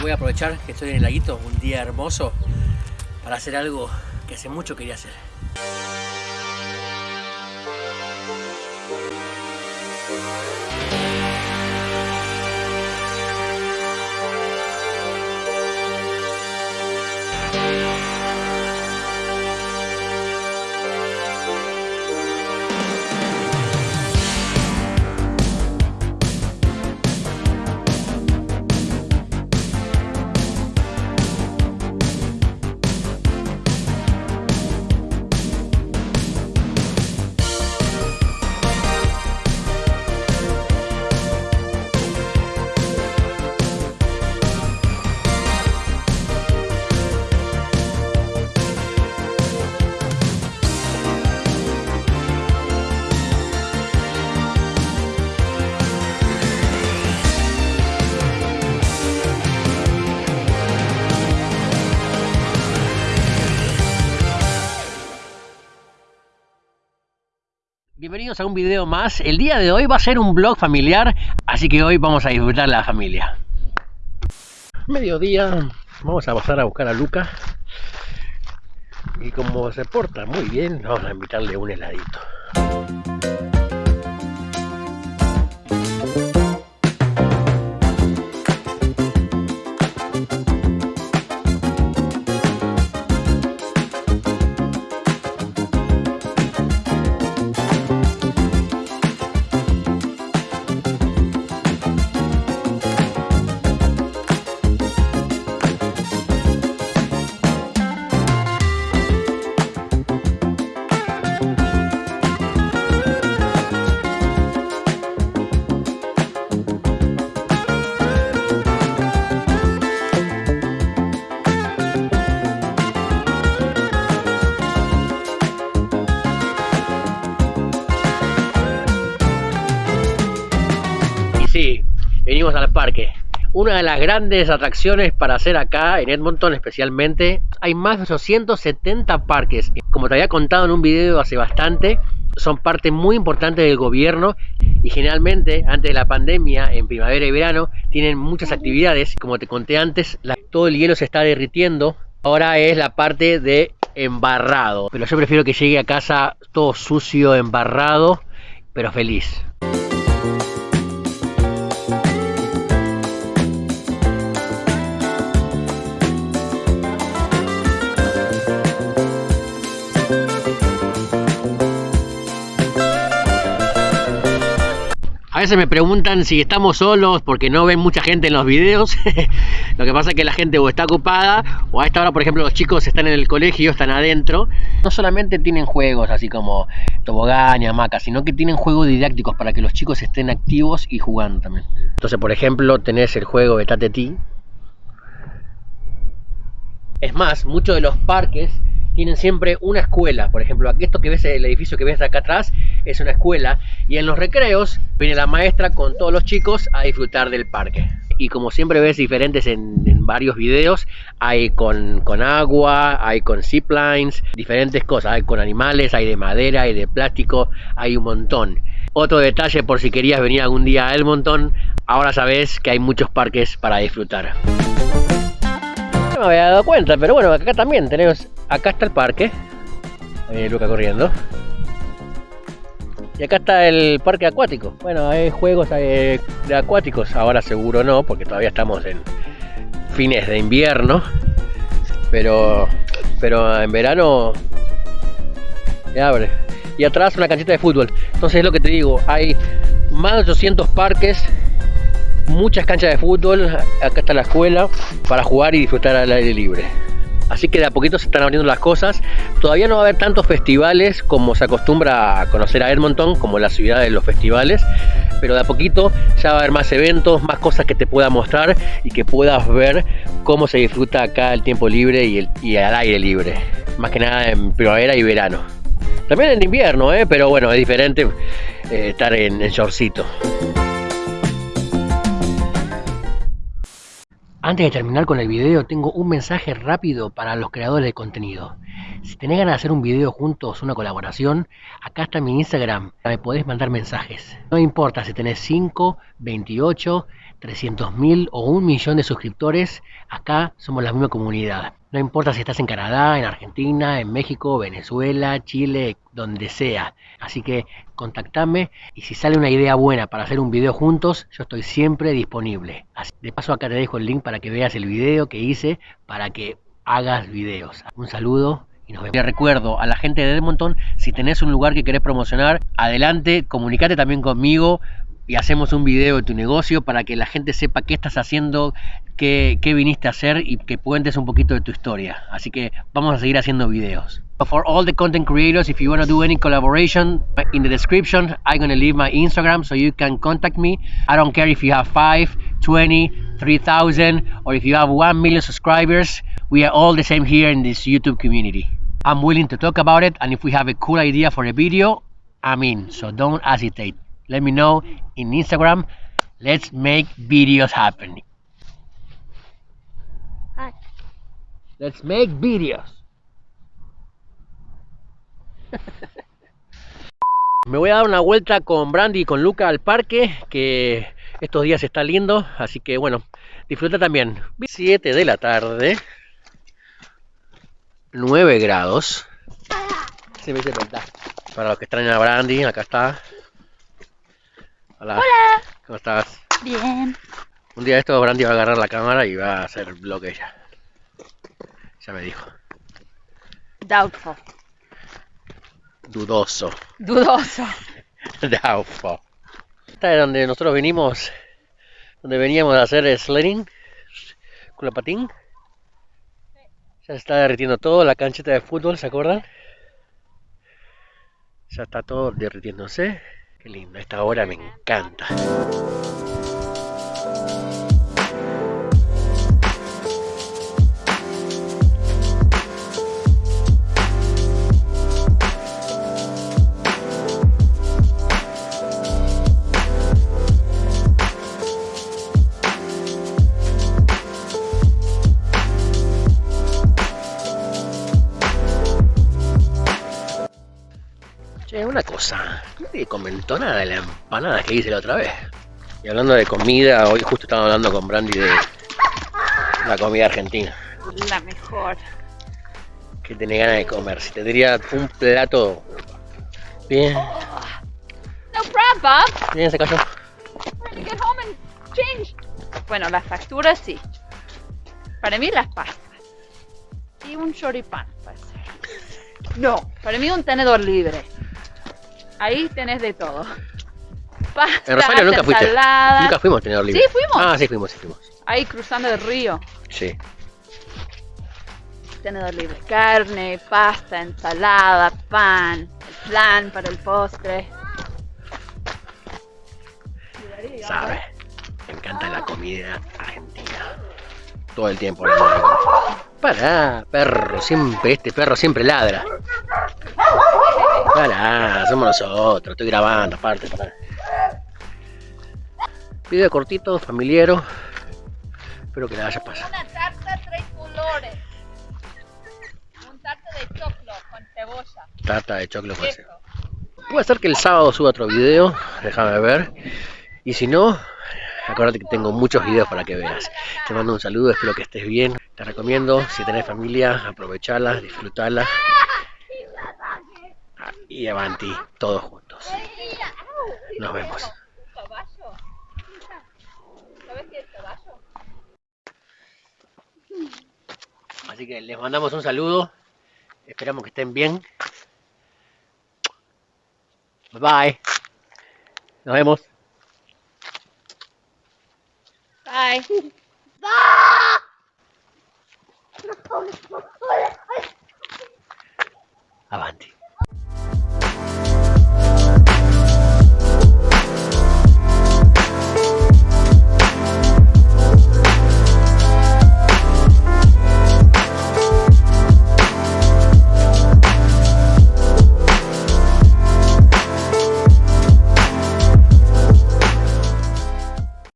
Voy a aprovechar que estoy en el laguito, un día hermoso, para hacer algo que hace mucho quería hacer. Bienvenidos a un video más. El día de hoy va a ser un vlog familiar, así que hoy vamos a disfrutar la familia. Mediodía, vamos a pasar a buscar a Luca. Y como se porta muy bien, vamos a invitarle un heladito. Al parque. Una de las grandes atracciones para hacer acá en Edmonton especialmente, hay más de 870 parques. Como te había contado en un video hace bastante, son parte muy importante del gobierno y generalmente antes de la pandemia, en primavera y verano, tienen muchas actividades. Como te conté antes, la, todo el hielo se está derritiendo. Ahora es la parte de embarrado. Pero yo prefiero que llegue a casa todo sucio, embarrado, pero feliz. Veces me preguntan si estamos solos porque no ven mucha gente en los videos. Lo que pasa es que la gente o está ocupada o a esta hora, por ejemplo, los chicos están en el colegio, están adentro. No solamente tienen juegos así como tobogán y hamaca, sino que tienen juegos didácticos para que los chicos estén activos y jugando también. Entonces, por ejemplo, tenés el juego de Tateti. Es más, muchos de los parques tienen siempre una escuela. Por ejemplo, esto que ves, el edificio que ves acá atrás, es una escuela. Y en los recreos viene la maestra con todos los chicos a disfrutar del parque. Y como siempre ves diferentes en, varios videos, hay con, con, agua, hay con ziplines, diferentes cosas. Hay con animales, hay de madera, hay de plástico, hay un montón. Otro detalle por si querías venir algún día a Edmonton, ahora sabes que hay muchos parques para disfrutar. Me había dado cuenta, pero bueno, acá también tenemos acá está el parque. Ahí Luca corriendo. Y acá está el parque acuático. Bueno, hay juegos de acuáticos. Ahora seguro no, porque todavía estamos en fines de invierno. Pero, pero en verano se abre. Y atrás una canchita de fútbol. Entonces es lo que te digo. Hay más de 800 parques muchas canchas de fútbol, acá está la escuela, para jugar y disfrutar al aire libre. Así que de a poquito se están abriendo las cosas. Todavía no va a haber tantos festivales como se acostumbra a conocer a Edmonton, como la ciudad de los festivales. Pero de a poquito ya va a haber más eventos, más cosas que te pueda mostrar y que puedas ver cómo se disfruta acá el tiempo libre y, el, al aire libre. Más que nada en primavera y verano. También en invierno, ¿eh? pero bueno, es diferente eh, estar en, en. Antes de terminar con el video, tengo un mensaje rápido para los creadores de contenido. Si tenés ganas de hacer un video juntos, una colaboración, acá está mi Instagram, me podés mandar mensajes. No importa si tenés 5, 28, 300.000 o un millón de suscriptores, acá somos la misma comunidad. No importa si estás en Canadá, en Argentina, en México, Venezuela, Chile, donde sea. Así que contactame y si sale una idea buena para hacer un video juntos, yo estoy siempre disponible. de paso acá te dejo el link para que veas el video que hice para que hagas videos. Un saludo y nos vemos. Le recuerdo a la gente de Edmonton, si tenés un lugar que querés promocionar, adelante, comunicate también conmigo y hacemos un video de tu negocio para que la gente sepa qué estás haciendo, qué, viniste a hacer y que cuentes un poquito de tu historia. Así que vamos a seguir haciendo videos. For all the content creators, if you want to do any collaboration, in the description, I'm going to leave my Instagram so you can contact me. I don't care if you have 5, 20, 3000 or if you have 1 million subscribers. We are all the same here in this YouTube community. I'm willing to talk about it and if we have a cool idea for a video, I'm in. So don't hesitate. Let me know in Instagram. Let's make videos happen. Hi. Let's make videos. Me voy a dar una vuelta con Brandy y con Luca al parque, que estos días está lindo, así que bueno, disfruta también. 7 de la tarde, 9 grados. Se me Para los que extrañan a Brandy, acá está. Hola. ¿Cómo estás? Bien. Un día esto Brandy va a agarrar la cámara y va a hacer vlog ella. Ya me dijo. Doubtful. Dudoso. Dudoso. Doubtful. Esta es donde nosotros venimos, donde veníamos a hacer sledding con la patín. Ya se está derritiendo todo, la cancheta de fútbol, ¿se acuerdan? Ya está todo derritiéndose. Qué lindo, esta hora me encanta. Cosa, nadie comentó nada de la empanada que hice la otra vez. Y hablando de comida, hoy justo estaba hablando con Brandy de la comida argentina. La mejor. Que tiene ganas de comer. Si tendría un plato bien. No problem, Bien, se cayó. Get home and change. Bueno, las facturas sí. Para mí las pastas. Y un choripán, No, para mí un tenedor libre. Ahí tenés de todo. Pasta, en Rosario nunca fuiste. Nunca fuimos a tener libre. Sí, fuimos. Ah, sí, fuimos, sí, fuimos. Ahí cruzando el río. Sí. Tenedor libre. Carne, pasta, ensalada, pan, el plan para el postre. Sabe, me encanta la comida argentina. Todo el tiempo. Pará, perro, siempre, este perro siempre ladra. Pará, somos nosotros, estoy grabando aparte. Pará. Video cortito, familiero. Espero que le haya pasado. Una tarta tres colores. Un tarta de choclo con cebolla. Tarta de choclo con cebolla. Puede ser que el sábado suba otro video, déjame ver. Y si no, acuérdate que tengo muchos videos para que veas. Te mando un saludo, espero que estés bien. Te recomiendo, si tenés familia, aprovecharla, disfrutarla y Avanti, todos juntos. Nos vemos. Así que les mandamos un saludo. Esperamos que estén bien. Bye bye. Nos vemos. Bye. Avanti.